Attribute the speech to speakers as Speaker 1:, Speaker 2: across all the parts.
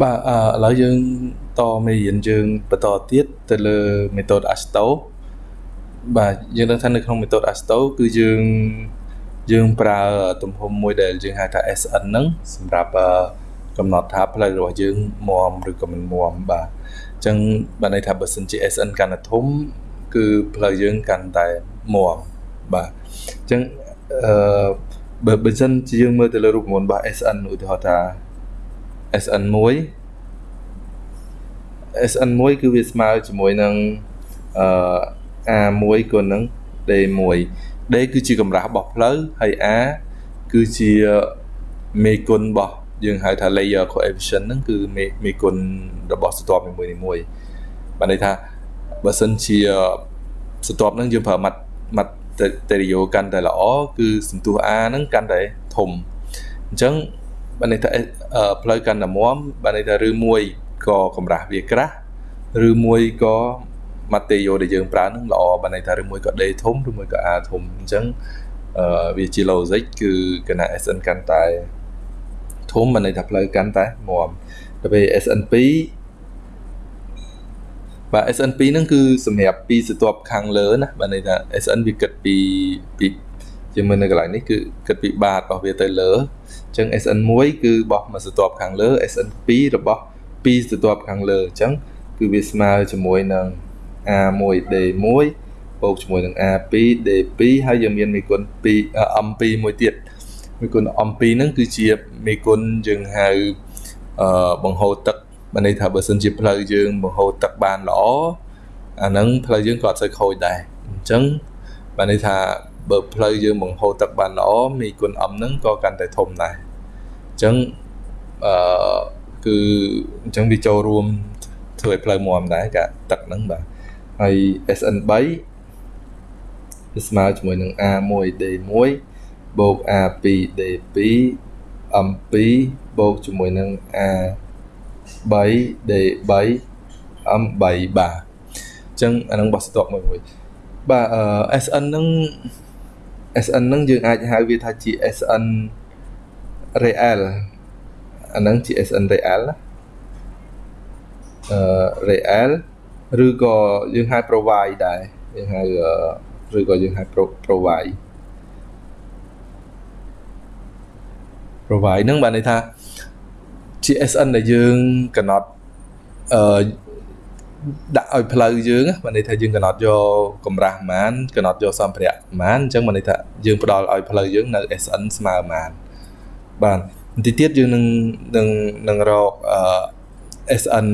Speaker 1: បាទអឺឥឡូវយើងតមេរៀនយើងបន្តទៀតទៅលើ method Asto បាទយើងដឹងថានៅក្នុង method Asto គឺយើងយើងប្រើទំហំមួយដែលយើងហៅថា SN ហ្នឹងសម្រាប់កំណត់ថាផ្លូវរបស់យើងមមឬក៏មិនមមបាទអញ្ចឹងបានន័យថាបើសិនជា SN កាន់តែធំគឺផ្លូវយើងកាន់តែមមបាទអញ្ចឹងអឺបើបើសិនជាយើងមើលទៅលើរូបមន្តរបស់ SN ឧទាហរណ៍ថា SN1 SN1 គឺវាស្មើជាមួយនឹងអឺ A1 គុណនឹង D1 D គឺជាកម្រាស់របស់ផ្លូវហើយ A គឺជាមេគុណរបស់យើងហៅថា layer coefficient ហ្នឹងគឺមេមេគុណរបស់ស្រទាប់នីមួយនីមួយបានន័យថាបើសិនជាស្រទាប់ហ្នឹងយើងប្រើម៉ាត់ម៉ាត់តេរីយ៉ូកាន់តែល្អគឺសន្ទុះ A ហ្នឹងកាន់តែធំអញ្ចឹងបានន័យថា ផ្លូវកាន់តែមាំបានន័យថាឬមួយក៏កម្រាស់វាក្រាស់ឬមួយក៏ម៉ាតេយ៉ូដែលយើងប្រើនឹងល្អបានន័យថាឬមួយក៏ D ធំឬមួយក៏ A ធំអញ្ចឹងអឺវាជា logic គឺគណៈ SN កាន់តែធំបានន័យថាផ្លូវកាន់តែមាំដល់ពេល SN2 បាទ SN2 ហ្នឹងគឺសម្រាប់ពីស្រទាប់ខាងលើណាបាទន័យថា SN វាគិតពីពី ជាមើលនៅកន្លែងនេះគឺគិតពីបាតរបស់វាទៅលើអញ្ចឹង SN1 គឺបោះមកស្រទាប់ខាងលើ SN2 របស់2ស្រទាប់ខាងលើអញ្ចឹងគឺវាស្មើជាមួយនឹង A1D1 បូកជាមួយនឹង A2D2 ហើយយើងមានមេគុណ2 M2 មួយទៀតមេគុណ M2 ហ្នឹងគឺជាមេគុណយើងហៅអឺបង្ហូរទឹកបានន័យថាបើសិនជាផ្លូវយើងបង្ហូរទឹកបានល្អអាហ្នឹងផ្លូវយើងក៏អត់សូវខូចដែរអញ្ចឹងបានន័យថា បើផ្លូវយើងបង្ហូរទឹកបានល្អមេគុណ M ហ្នឹងក៏កាន់តែធំដែរអញ្ចឹងអឺគឺអញ្ចឹងវាចូលរួមធ្វើឲ្យផ្លូវមាំដែរកាទឹកហ្នឹងបាទហើយ SN3 វាស្មើជាមួយនឹង A1D1 បូក A2D2 M2 បូកជាមួយនឹង A3D3 M3 បាទអញ្ចឹងអានឹងបោះស្ទាប់មួយមួយបាទអឺ SN ហ្នឹង SN ហ្នឹងយើងអាចហៅវាថាជា SN real អាហ្នឹងជា SN real ណាអឺ real ឬក៏យើងហៅ provide ដែរយើងហៅឬក៏យើងហៅ provide provide ហ្នឹងបានន័យថាជា SN ដែលយើងកំណត់អឺ ដាក់ឲ្យផ្លូវយើងបានន័យថាយើងកំណត់យកកម្រាស់ប៉ុន្មានកំណត់យកសម្ភារៈប៉ុន្មានអញ្ចឹងបានន័យថាយើងផ្ដល់ឲ្យផ្លូវយើងនៅ SN ស្មើប៉ុន្មានបាទបន្តិចទៀតយើងនឹងនឹងនឹងរកអឺ SN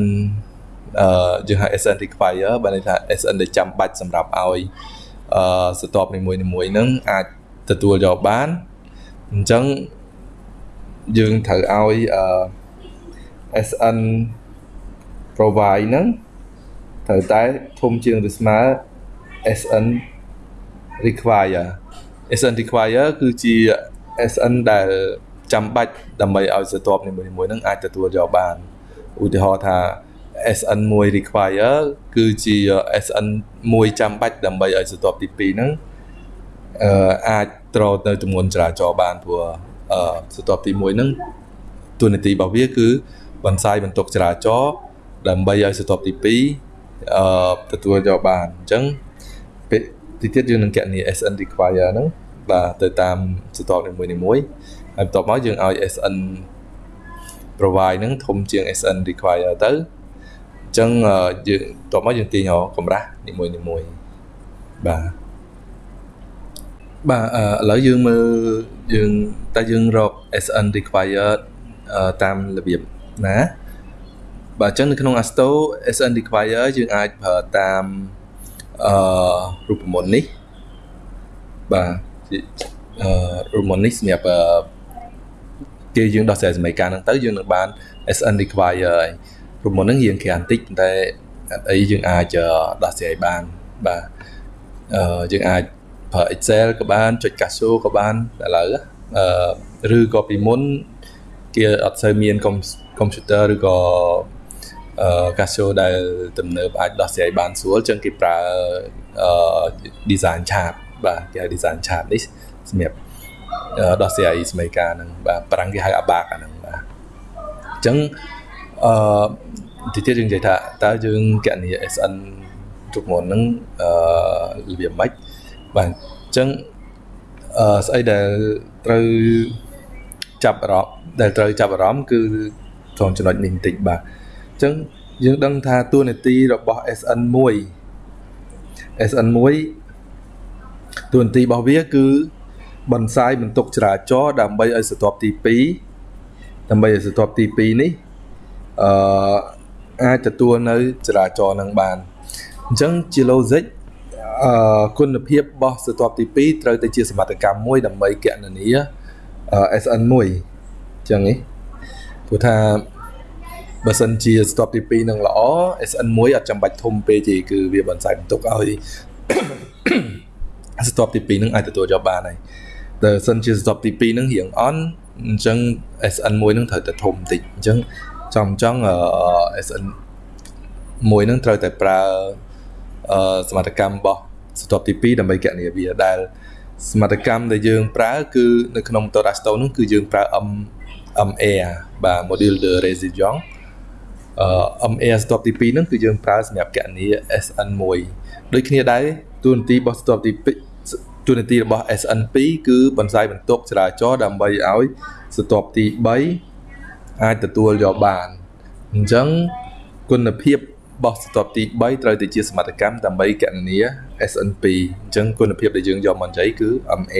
Speaker 1: អឺយើងហៅ SN require បានន័យថា SN ដែលចាំបាច់សម្រាប់ឲ្យអឺស្ទាប់នីមួយនីមួយហ្នឹងអាចទទួលយកបានអញ្ចឹងយើងត្រូវឲ្យអឺ SN provide ហ្នឹង ត្រូវតែធំជាងឬស្មើ SN require SN require គឺជា SN ដែលចាំបាច់ដើម្បីឲ្យស្រទាប់នីមួយៗនឹងអាចទទួលយកបានឧទាហរណ៍ថា SN1 require គឺជា SN1 ចាំបាច់ដើម្បីឲ្យស្រទាប់ទី2ហ្នឹងអឺអាចត្រទៅចំនួនចរាចរណ៍បានព្រោះអឺស្រទាប់ទី1ហ្នឹងទូនាទីរបស់វាគឺបន្សាយបន្ទុកចរាចរណ៍ដើម្បីឲ្យស្រទាប់ទី2 អឺទទួលយកបានអញ្ចឹងពេលទីទៀតយើងនឹងកណនី SN require ហ្នឹងបាទទៅតាមស្រទាប់នីមួយៗហើយបន្ទាប់មកយើងឲ្យ SN provide ហ្នឹងធំជាង SN require ទៅអញ្ចឹងយើងបន្ទាប់មកយើងទាញរកកម្រាស់នីមួយនីមួយបាទបាទឥឡូវយើងមើលយើងតើយើងរក SN required តាមរបៀបណា បាទអញ្ចឹងនៅក្នុង Asto SN require យើងអាចប្រើតាមអឺរូបមន្តនេះបាទអឺរូបមន្តនេះសម្រាប់គេយើងដោះស្រាយសមីការហ្នឹងទៅយើងនឹងបាន SN require ហើយរូបមន្តហ្នឹងរៀងក្រានតិចតែអីយើងអាចដោះស្រាយបានបាទអឺយើងអាចប្រើ Excel ក៏បានចុច Casio ក៏បានឥឡូវអឺឬក៏ពីមុនគេអត់សូវមានកុំព្យូទ័រឬក៏អឺ Casio ដែលទំនើបអាចដោះស្រាយបានស្រួលចឹងគេប្រើអឺ design chart បាទគេហៅ design chart នេះសម្រាប់ដោះស្រាយសមីការហ្នឹងបាទប្រាំងគេហៅ ABAC អាហ្នឹងបាទអញ្ចឹងអឺទីទៀតយើងនិយាយថាតើយើងកណនី SN ទុកមុនហ្នឹងអឺរបៀបម៉េចបាទអញ្ចឹងអឺស្អីដែលត្រូវចាប់អារម្មណ៍ដែលត្រូវចាប់អារម្មណ៍គឺត្រង់ចំណុចនេះបន្តិចបាទ អញ្ចឹងយើងដឹងថាតួនាទីរបស់ SN1 SN1 តួនាទីរបស់វាគឺបន្សាយបន្ទុកចរាចរណ៍ដើម្បីឲ្យស្រទាប់ទី2ដើម្បីឲ្យស្រទាប់ទី2នេះអឺអាចទទួលនៅចរាចរណ៍នឹងបានអញ្ចឹងជា logic អឺគុណភាពរបស់ស្រទាប់ទី2ត្រូវតែជាសមត្ថកម្មមួយដើម្បីកណនា SN1 អញ្ចឹងនេះព្រោះថា បើសិនជាស្ទប់ទី2នឹងល្អ SN1 អត់ចាំបាច់ធំពេកទេគឺវាបន្សាយបន្ទុកឲ្យស្ទប់ទី2នឹងអាចទទួលយកបានហើយតែសិនជាស្ទប់ទី2នឹងរៀងអន់អញ្ចឹង SN1 នឹងត្រូវតែធំបន្តិចអញ្ចឹងចំចង់ SN មួយនឹងត្រូវតែប្រើសមត្ថកម្មរបស់ស្ទប់ទី2ដើម្បីកណនាវាដែលសមត្ថកម្មដែលយើងប្រើគឺនៅក្នុង motor Astro នោះគឺយើងប្រើ M MA បាទ module de résilience អឺ MA ស្ទប់ទី2ហ្នឹងគឺយើងប្រើសម្រាប់កណនី SN1 ដូចគ្នាដែរទូនាទីរបស់ស្ទប់ទី2ទូនាទីរបស់ SN2 គឺបន្សាយបន្ទុកចរាចរណ៍ដើម្បីឲ្យស្ទប់ទី3អាចទទួលយកបានអញ្ចឹងគុណភាពរបស់ស្ទប់ទី3ត្រូវតែជាសមត្ថកម្មដើម្បីកណនា SN2 អញ្ចឹងគុណភាពដែលយើងយកមកនិយាយគឺ MA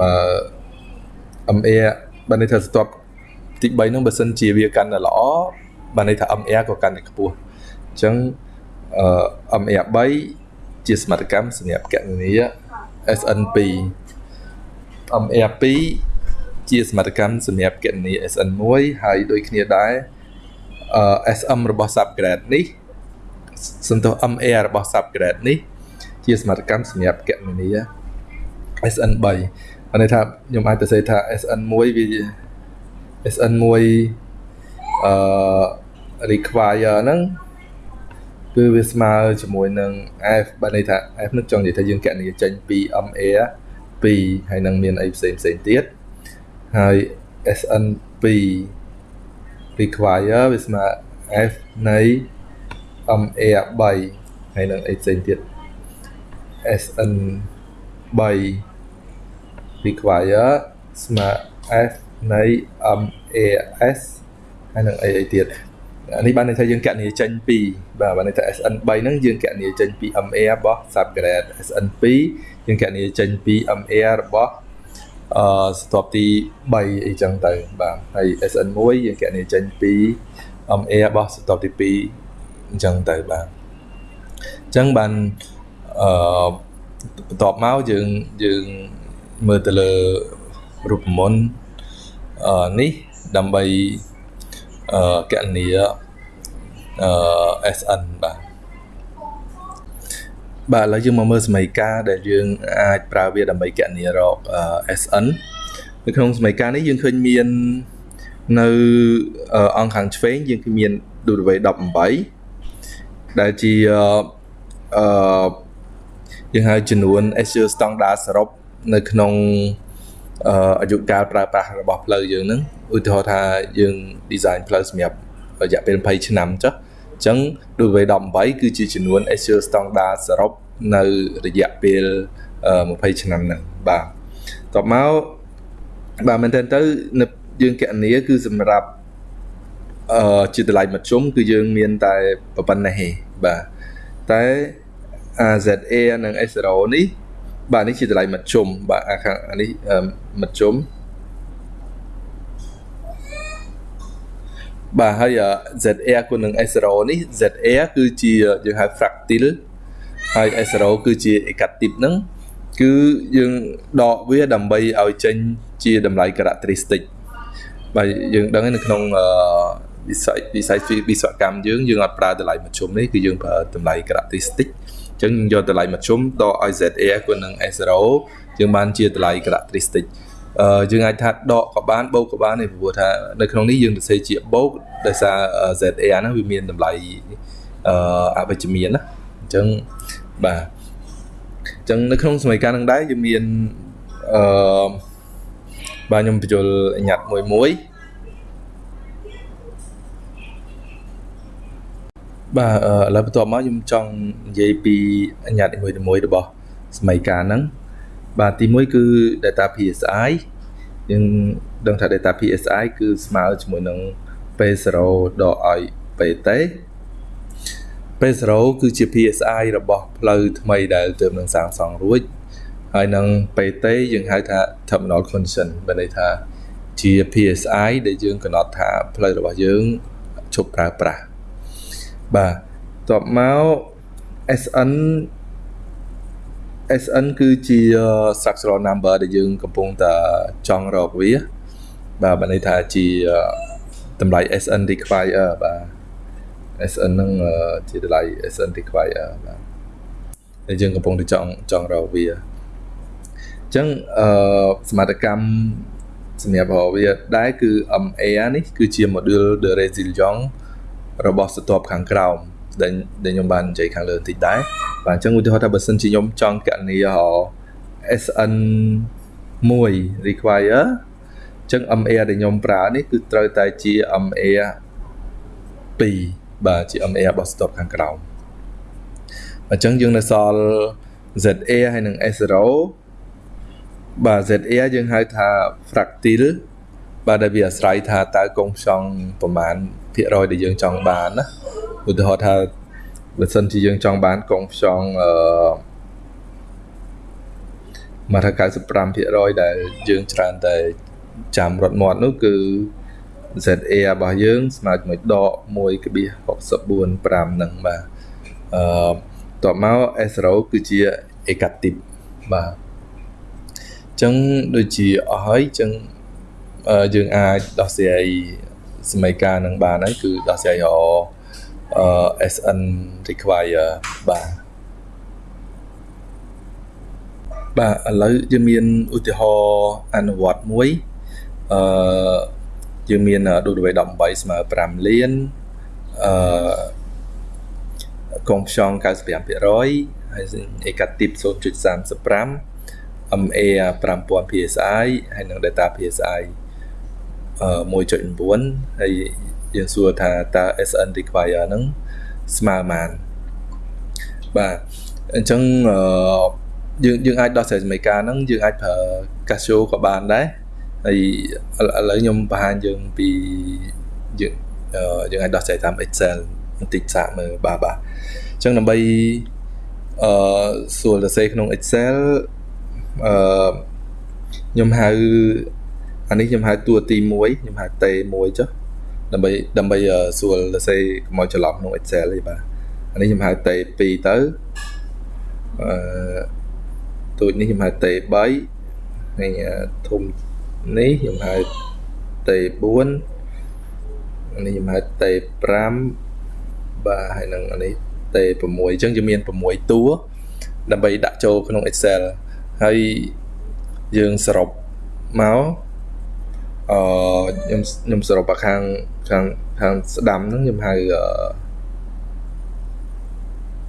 Speaker 1: បើ MA បើន័យថាស្ទប់ទី3ហ្នឹងបើសិនជាវាកាន់តែល្អ បានន័យថា MR ក៏កាន់តែខ្ពស់អញ្ចឹងអឺ MR 3ជាសមត្ថកម្មសម្រាប់កណនា SN2 MR 2ជាសមត្ថកម្មសម្រាប់កណនា SN1 ហើយដូចគ្នាដែរអឺ SM របស់ subgrade នេះសន្ទុះ MR របស់ subgrade នេះ ជាសមត្ថកម្មសម្រាប់កណនា SN3 បានន័យថាខ្ញុំអាចទៅសេថា SN1 វា SN1 អឺ require ហ្នឹងគឺវាស្មើជាមួយនឹង F បើន័យថា F នឹងចង់និយាយថាយើងកណនីចេញពី MA 2ហើយនឹងមានអីផ្សេងផ្សេងទៀតហើយ SN 2 require វាស្មើ F នៃ MA 3ហើយនឹងអីផ្សេងទៀត SN 3 require ស្មើ F នៃ MAS ហើយនឹងអីអីទៀត នេះបានន័យថាយើងកណនីចេញពីបាទបានន័យថា SN3 ហ្នឹងយើងកណនីចេញពី MA របស់ subgrade SN2 យើងកណនីចេញពី MA របស់អឺស្ទាប់ទី3អីចឹងទៅបាទហើយ SN1 យើងកណនីចេញពី MA របស់ស្ទាប់ទី2អញ្ចឹងទៅបាទអញ្ចឹងបានអឺបន្ទាប់មកយើងយើងមើលទៅលើរូបមន្តអឺនេះដើម្បី អឺកណនីអឺ SN បាទបាទឥឡូវយើងមកមើលសមីការដែលយើងអាចប្រើវាដើម្បីកណនីរក SN នៅក្នុងសមីការនេះយើងឃើញមាននៅអង្គខាងឆ្វេងយើងឃើញមាន W18 ដែលជាអឺយើងហៅចំនួន Azure standard សរុបនៅក្នុង អាយុកាលប្រើប្រាស់របស់ផ្លូវយើងហ្នឹងឧទាហរណ៍ថាយើង design ផ្លូវសម្រាប់រយៈពេល20ឆ្នាំចុះអញ្ចឹង W18 គឺជាចំនួន Azure standard សរុបនៅរយៈពេល20ឆ្នាំហ្នឹងបាទតបមកបាទមែនតើទៅនៅយើងកណនីគឺសម្រាប់អឺជាតម្លៃមធ្យមគឺយើងមានតែប៉ុណ្ណេះទេបាទតែ AZA និង S0 នេះ បាទនេះជាតម្លៃមធ្យមបាទអាខាងនេះមធ្យមបាទហើយ ZA គុណនឹង S0 នេះ ZA គឺជាយើងហៅ fractal ហើយ S0 គឺជា negative ហ្នឹងគឺយើងដកវាដើម្បីឲ្យចេញជាតម្លៃ characteristic បាទយើងដឹងនៅក្នុងវិស័យវិស័យវិស្វកម្មយើងយើងអត់ប្រើតម្លៃមធ្យមនេះគឺយើងប្រើតម្លៃ characteristic ចឹងយកតម្លៃមធ្យមតឲ្យ ZA គុណនឹង S0 យើងបានជាតម្លៃ characteristic អឺយើងអាចថាដកក៏បានបូកក៏បានទេព្រោះថានៅក្នុងនេះយើងទៅសេជាបូកដោយសារ ZA ហ្នឹងវាមានតម្លៃអឺអវិជ្ជមានណាអញ្ចឹងបាទអញ្ចឹងនៅក្នុងសម័យកាលហ្នឹងដែរយើងមានអឺបាទខ្ញុំបញ្យល់ញ៉ាត់មួយមួយ បាទឥឡូវបន្ទាប់មកខ្ញុំចង់និយាយពីអញ្ញត្តិមួយមួយរបស់សម័យកាលហ្នឹងបាទទី1គឺ data PSI យើងដឹងថា data PSI គឺស្មើជាមួយនឹង P0 ដកឲ្យ PT P0 គឺជា PSI របស់ផ្លូវថ្មីដែលទើបនឹងសាងសង់រួចហើយនឹង PT យើងហៅថា terminal condition បានន័យថាជា PSI ដែលយើងកំណត់ថាផ្លូវរបស់យើងឈប់ប្រើប្រាស់ បាទតបមក SN SN គឺជា structural number ដែលយើងកំពុងតែចង់រកវា បាទបានន័យថាជាតម្លៃ SN require បាទ SN ហ្នឹងជាតម្លៃ SN require បាទដែលយើងកំពុងតែចង់ចង់រកវាអញ្ចឹងអឺសមត្ថកម្មសម្រាប់រកវាដែរគឺ MA នេះគឺជា module de resilience របស់ស្ទាប់ខាងក្រោមដែលដែលខ្ញុំបាននិយាយខាងលើបន្តិចដែរបាទអញ្ចឹងឧទាហរណ៍ថាបើសិនជាខ្ញុំចង់កណនីរ SN 1 require អញ្ចឹង MA ដែលខ្ញុំប្រើនេះគឺត្រូវតែជា MA 2បាទជា MA របស់ stop ខាងក្រោមអញ្ចឹងយើងនៅសល់ ZA ហើយនឹង S0 បាទ ZA យើងហៅថា fractal បាទដែលវាអាស្រ័យថាតើកុងផ្សងប្រមាណ ភាគរយដែលយើងចង់បានណាឧទាហរណ៍ថាបើសិនជាយើងចង់បានកុងផ្សងអឺមកថា95%ដែលយើងច្រើនតែចាំរត់មាត់នោះគឺ ZA របស់យើងស្មើជាមួយដក1.64.5ហ្នឹងបាទអឺតបមក S0 គឺជា negative បាទអញ្ចឹងដូចជាអស់ហើយអញ្ចឹងយើងអាចដោះស្រាយ សមីការនឹងបានហើយគឺដោះស្រាយរអឺ SN require បាទបាទឥឡូវយើងមានឧទាហរណ៍អនុវត្តមួយអឺយើងមាន W18 ស្មើ5លានអឺកុងផ្សង95%ហើយអេកាទីប0.35 MA 5000 PSI ហើយនឹង data PSI 1.9ហើយយើងសួរថាតើ SN require ហ្នឹងស្មើប៉ុន្មានបាទអញ្ចឹងយើងយើងអាចដោះស្រាយសមីការហ្នឹងយើងអាចប្រើ Casio ក៏បានដែរហើយឥឡូវខ្ញុំបង្ហាញយើងពីយើងយើងអាចដោះស្រាយតាម Excel បន្តិចសាកមើលបាទបាទអញ្ចឹងដើម្បីអឺសួរសរសេរក្នុង Excel អឺខ្ញុំហៅ អានេះខ្ញុំហៅតួទី1ខ្ញុំហៅ T1 ចុះដើម្បីដើម្បីសួរសរសេរកុំឲ្យច្រឡំក្នុង Excel ទេបាទអានេះខ្ញុំហៅ T2 ទៅអឺទូចនេះខ្ញុំហៅ T3 ហើយធំនេះខ្ញុំហៅ T4 នេះខ្ញុំហៅ T5 បាទហើយនឹងអានេះ T6 អញ្ចឹងយើងមាន6តួដើម្បីដាក់ចូលក្នុង Excel ហើយយើងសរុបមក អឺខ្ញុំខ្ញុំសរុបខាងខាងខាងស្ដាំហ្នឹងខ្ញុំហៅអឺ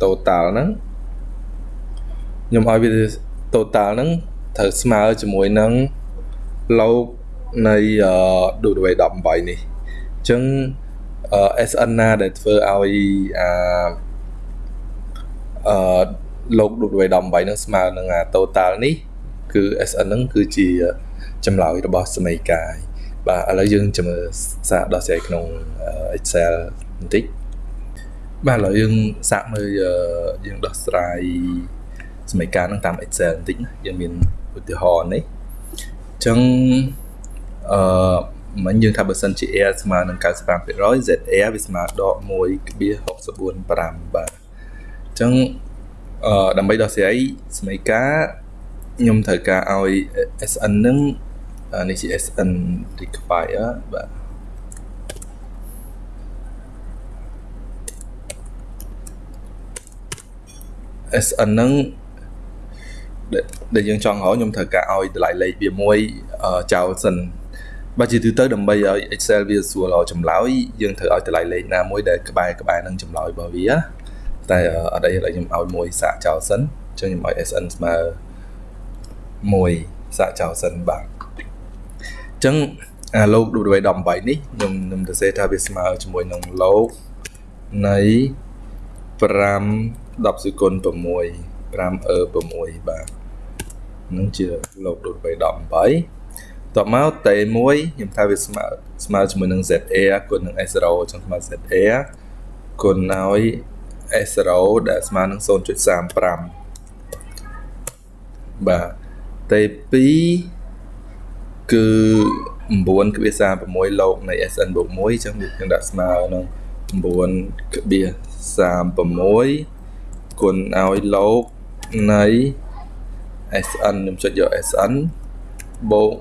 Speaker 1: total ហ្នឹងខ្ញុំឲ្យវា total ហ្នឹងត្រូវស្មើជាមួយនឹងលោកនៃឌូដវេ18នេះអញ្ចឹង SN ណាដែលធ្វើឲ្យអាអឺលោកឌូដវេ18ហ្នឹងស្មើនឹងអា total នេះគឺ SN ហ្នឹងគឺជាចម្លើយរបស់សមីកាយ បាទឥឡូវយើងចាំមើលសាកដោះស្រាយក្នុង Excel បន្តិចបាទឥឡូវយើងសាកមើលយើងដោះស្រាយសមីការនឹងតាម Excel បន្តិចណាយើងមានឧទាហរណ៍នេះអញ្ចឹងអឺមិញយើងថាបើសិនជា air ស្មើនឹង95% z air វាស្មើដក1.645បាទអញ្ចឹងអឺដើម្បីដោះស្រាយសមីការខ្ញុំត្រូវការឲ្យ SN នឹង នេះជា SN require បាទ SN ហ្នឹងដែលយើងចង់រកខ្ញុំត្រូវការឲ្យតម្លៃលេខវាមួយចោលសិនបើជាទូទៅដើម្បីឲ្យ Excel វាស្រួលរកចម្លើយយើងត្រូវឲ្យតម្លៃលេខណាមួយដែលក្បែរក្បែរនឹងចម្លើយរបស់វាតែអត់អីឥឡូវខ្ញុំឲ្យមួយសាកចោលសិនអញ្ចឹងខ្ញុំឲ្យ SN ស្មើ1សាកចោលសិនបាទ ចឹងអាលោក W18 នេះខ្ញុំខ្ញុំទៅសេថាវាស្មើជាមួយនឹងលោកនៃ5 10សេគុណ6 5អឺ6បាទនឹងជាលោកដូចបី18តបមកតេ1ខ្ញុំថាវាស្មើស្មើជាមួយនឹង ZA គុណនឹង S0 ចឹងស្មើ ZA គុណឲ្យ S0 ដែលស្មើនឹង0.35បាទតេ2 គឺ9.36លោកនៃ SN បូក1អញ្ចឹងវានឹងដាក់ស្មើនឹង9.36គុណឲ្យលោកនៃ SN ខ្ញុំចុចយក SN បូក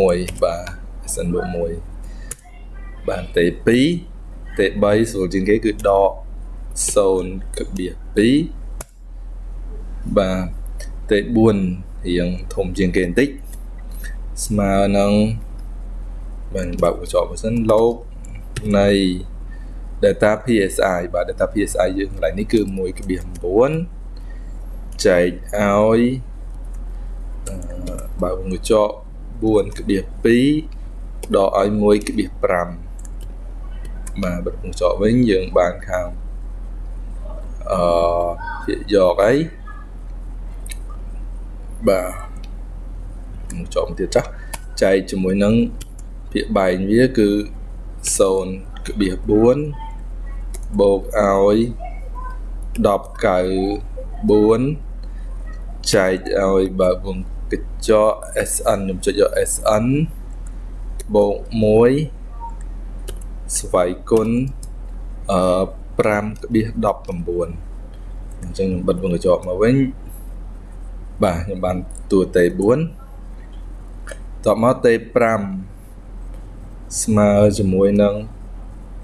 Speaker 1: 1បាទ SN បូក1បាទតេ2តេ3ស្រួលជាងគេគឺដក0.2បាទតេ4រៀងធំជាងគេបន្តិច ស្មើនឹងបានបើកកញ្ចក់មួយសិនលោកនៃ data PSI បាទ data PSI យើងកន្លែងនេះគឺ1.9ចែកឲ្យបើកកញ្ចក់4.2ដកឲ្យ1.5បាទបិទកញ្ចក់វិញយើងបានខាងអឺភាគយកអីបាទ កញ្ចក់ទៀតចាស់ចែកជាមួយនឹងភាគបែងវាគឺ0.4បូកឲ្យ10.94ចែកឲ្យបើវងកញ្ចក់ SN ខ្ញុំចុចយក SN បូក1ស្វ័យគុណអឺ5.19អញ្ចឹងខ្ញុំបិទវងកញ្ចក់មកវិញបាទខ្ញុំបានតួតេ4 តបមកតេ5ស្មើជាមួយនឹង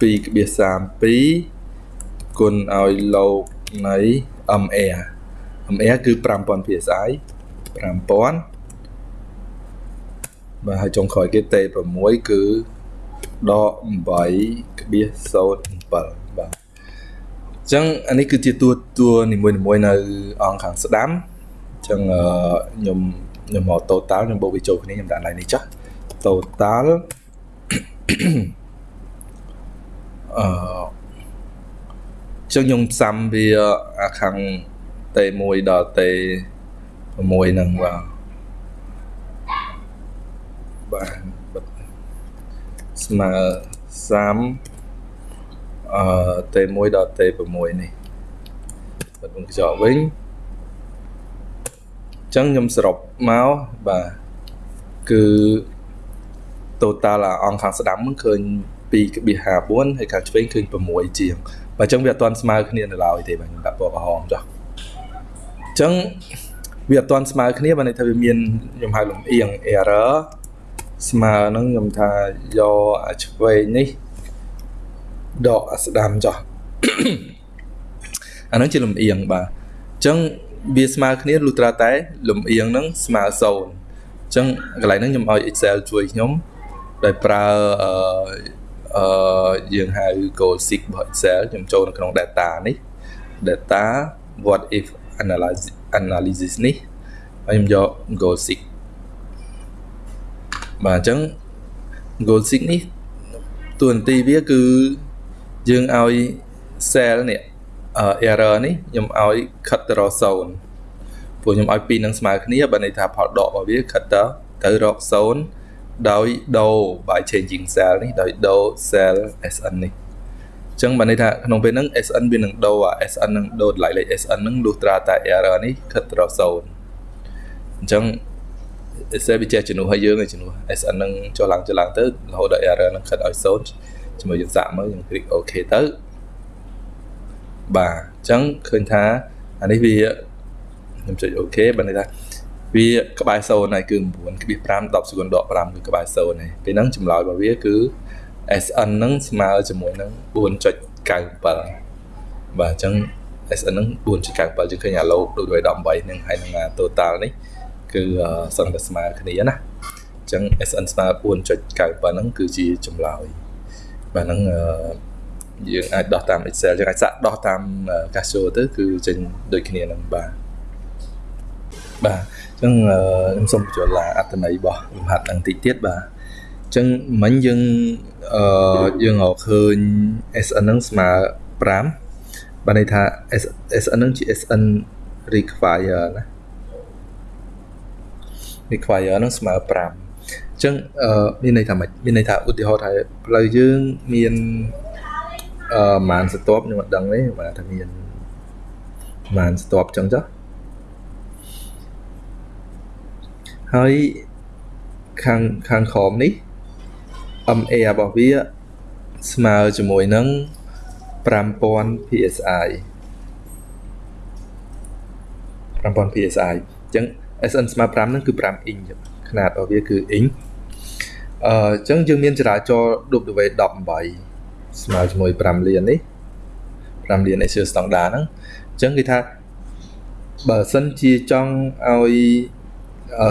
Speaker 1: 2.32គុណឲ្យលោកនៃ MR MR គឺ5000 psi 5000បាទហើយចុងក្រោយគេតេ6គឺដក8.07បាទអញ្ចឹងអានេះគឺជាតួតួនីមួយៗនៅអង្គខាងស្ដាំអញ្ចឹងខ្ញុំ ខ្ញុំមក total ខ្ញុំបូកវាចូលគ្នាខ្ញុំដាក់ឡើងនេះចាស់ total អឺចឹងខ្ញុំផ្សំវាអាខាងតេ1ដល់តេ6ហ្នឹងបាទបាទស្មើ30អឺតេ1ដល់តេ6នេះបិទមុខកញ្ចក់វិញ ចឹងខ្ញុំសរុបមកបាទគឺ total អង្គខាងស្ដាំហ្នឹងឃើញ2.54ហើយខាងឆ្វេងឃើញ6ជាងបើអញ្ចឹងវាអត់ទាន់ស្មើគ្នានៅឡើយទេបាទខ្ញុំដាក់ពណ៌ក្រហមចុះអញ្ចឹងវាអត់ទាន់ស្មើគ្នាបើន័យថាវាមានខ្ញុំហៅលំអៀង error ស្មើហ្នឹងខ្ញុំថាយកអាឆ្វេងនេះដកអាស្ដាំចុះអាហ្នឹងជាលំអៀងបាទអញ្ចឹង វាស្មើគ្នាលុះត្រាតែលំអៀងហ្នឹងស្មើ0អញ្ចឹងកន្លែងហ្នឹងខ្ញុំឲ្យ Excel ជួយខ្ញុំដោយប្រើអឺអឺយើងហៅ goal seek របស់ Excel ខ្ញុំចូលនៅក្នុង data នេះ data what if analysis analysis នេះហើយខ្ញុំយក goal seek បាទអញ្ចឹង goal seek នេះតួនាទីវាគឺយើងឲ្យ cell នេះ error នេះខ្ញុំឲ្យ cut ទៅរក0ព្រោះខ្ញុំឲ្យពីរនឹងស្មើគ្នាបើន័យថាផលដករបស់វា cut ទៅទៅរក0ដោយដូរ by changing cell នេះដោយដូរ cell SN នេះអញ្ចឹងបានន័យថាក្នុងពេលហ្នឹង SN វានឹងដូរអា SN នឹងដូរតម្លៃលេខ SN នឹងលុះត្រាតែ error នេះខិតទៅ0អញ្ចឹង Excel វាចេះជំនួសឲ្យយើងឲ្យជំនួស SN នឹងចុះឡើងចុះឡើងទៅរហូតដល់ error នឹងខិតឲ្យ0ជាមួយយើងសាកមើលយើង click OK ទៅ បាទអញ្ចឹងឃើញថាអានេះវាខ្ញុំចុច OK បានន័យថាវាក្បែរ0ហើយគឺ9.5 10សេគុណដក5គឺក្បែរ0ហើយពេលហ្នឹងចម្លើយរបស់វាគឺ SN ហ្នឹងស្មើជាមួយនឹង4.97បាទអញ្ចឹង SN ហ្នឹង4.97យើងឃើញអាឡូដូច18ហ្នឹងហើយនឹង total នេះគឺសឹងតែស្មើគ្នាណាអញ្ចឹង SN ស្មើ4.97ហ្នឹងគឺជាចម្លើយបាទហ្នឹង យើងអាចដោះតាម Excel យើងអាចសាក់ដោះតាម Casio ទៅគឺចេញដូចគ្នានឹងបាទបាទអញ្ចឹងខ្ញុំសូមបញ្ចូលឡាអត្ថន័យរបស់លំហាត់ហ្នឹងតិចទៀតបាទអញ្ចឹងមិញយើងអឺយើងរកឃើញ SN ហ្នឹងស្មើ5បានន័យថា SN ហ្នឹងជា SN require ណា require ហ្នឹងស្មើ5អញ្ចឹងអឺមានន័យថាម៉េចមានន័យថាឧទាហរណ៍ថាផ្លូវយើងមាន អឺប្រហែលស្ទាប់ខ្ញុំអត់ដឹងទេបាទថាមានប្រហែលស្ទាប់អញ្ចឹងចុះហើយខាងខាងក្រោមនេះ MA របស់វាស្មើជាមួយនឹង5000 psi 5000 psi អញ្ចឹង SN ស្មើ5ហ្នឹងគឺ5អ៊ីងຂະຫນາດរបស់វាគឺអ៊ីងអឺអញ្ចឹងយើងមានចរាចរណ៍ W18 ស្មើជាមួយ5លាននេះ5លាន Asia standard ហ្នឹងអញ្ចឹងគេថាបើសិនជាចង់ឲ្យ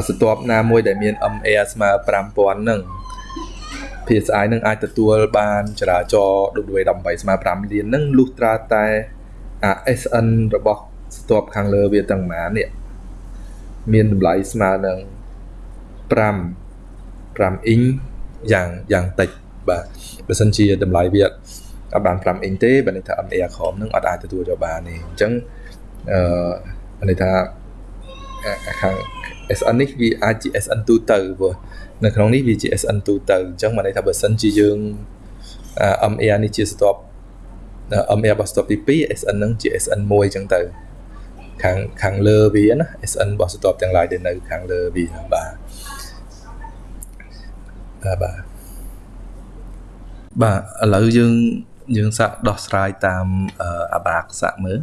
Speaker 1: ស្ទាប់ណាមួយដែលមាន MA ស្មើ5000ហ្នឹង PSI នឹងអាចទទួលបានចរាចរណ៍ W18 ស្មើ5លានហ្នឹងលុះត្រាតែអា SN របស់ស្ទាប់ខាងលើវាទាំងប៉ុន្មាននេះមានតម្លៃស្មើនឹង5 5អ៊ីងយ៉ាងយ៉ាងតិច បាទបើសិនជាតម្លៃវាអត់បាន5អ៊ីងទេបើន័យថា MA ក្រមនឹងអត់អាចទទួលយកបានទេអញ្ចឹងអឺន័យថាខាង SN នេះវាអាចជា SN ទូទៅព្រោះនៅក្នុងនេះវាជា SN ទូទៅអញ្ចឹងបានន័យថាបើសិនជាយើង MA នេះជាស្ទាប់ MA របស់ស្ទាប់ទី2 SN នឹងជា SN 1 អញ្ចឹងទៅខាងខាងលើវាណា SN របស់ស្ទាប់ទាំងឡាយដែលនៅខាងលើវាបាទបាទ បាទឥឡូវយើងយើងសាកដោះស្រាយតាមអាបាកសាក់មើល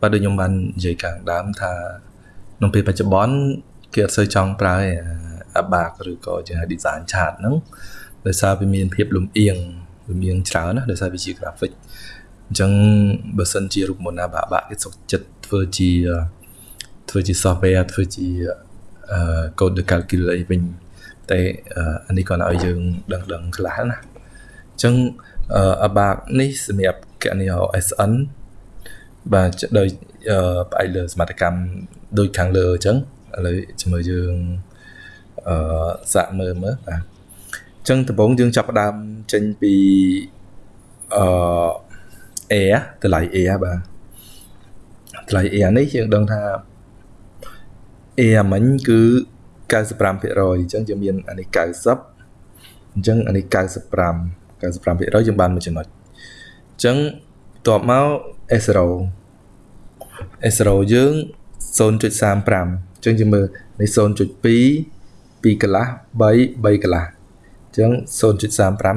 Speaker 1: បាទដូចខ្ញុំបាននិយាយខាងដើមថាក្នុងពេលបច្ចុប្បន្នគេអត់សូវចង់ប្រើអាបាកឬក៏ជា design chart ហ្នឹងដោយសារវាមានភាពលំអៀងលំអៀងច្រើនណាដោយសារវាជា graphic អញ្ចឹងបើសិនជារូបមន្តអាបាបាក់គេសុខចិត្តធ្វើជាធ្វើជា software ធ្វើជា code de calcul អីវិញតែអានេះគាត់ឲ្យយើងដឹងដឹងខ្លះណាអញ្ចឹងអាបាកនេះសម្រាប់គណនី SN បាទដោយផ្អែកលើសមត្ថកម្មដូចខាងលើអញ្ចឹងឥឡូវជាមួយយើងអឺសាក់មើលមើលបាទអញ្ចឹងដំបូងយើងចាប់ផ្ដើមចេញពីអឺ air តម្លៃ air បាទតម្លៃ air នេះយើងដឹងថា air មិញគឺ95%អញ្ចឹងយើងមានអានេះ90អញ្ចឹងអានេះ95 95%យើងបានមួយចំណុចអញ្ចឹងបន្ទាប់មក S0 S0 យើង0.35អញ្ចឹងយើងមើលនេះ0.2 2កន្លះ3 3កន្លះអញ្ចឹង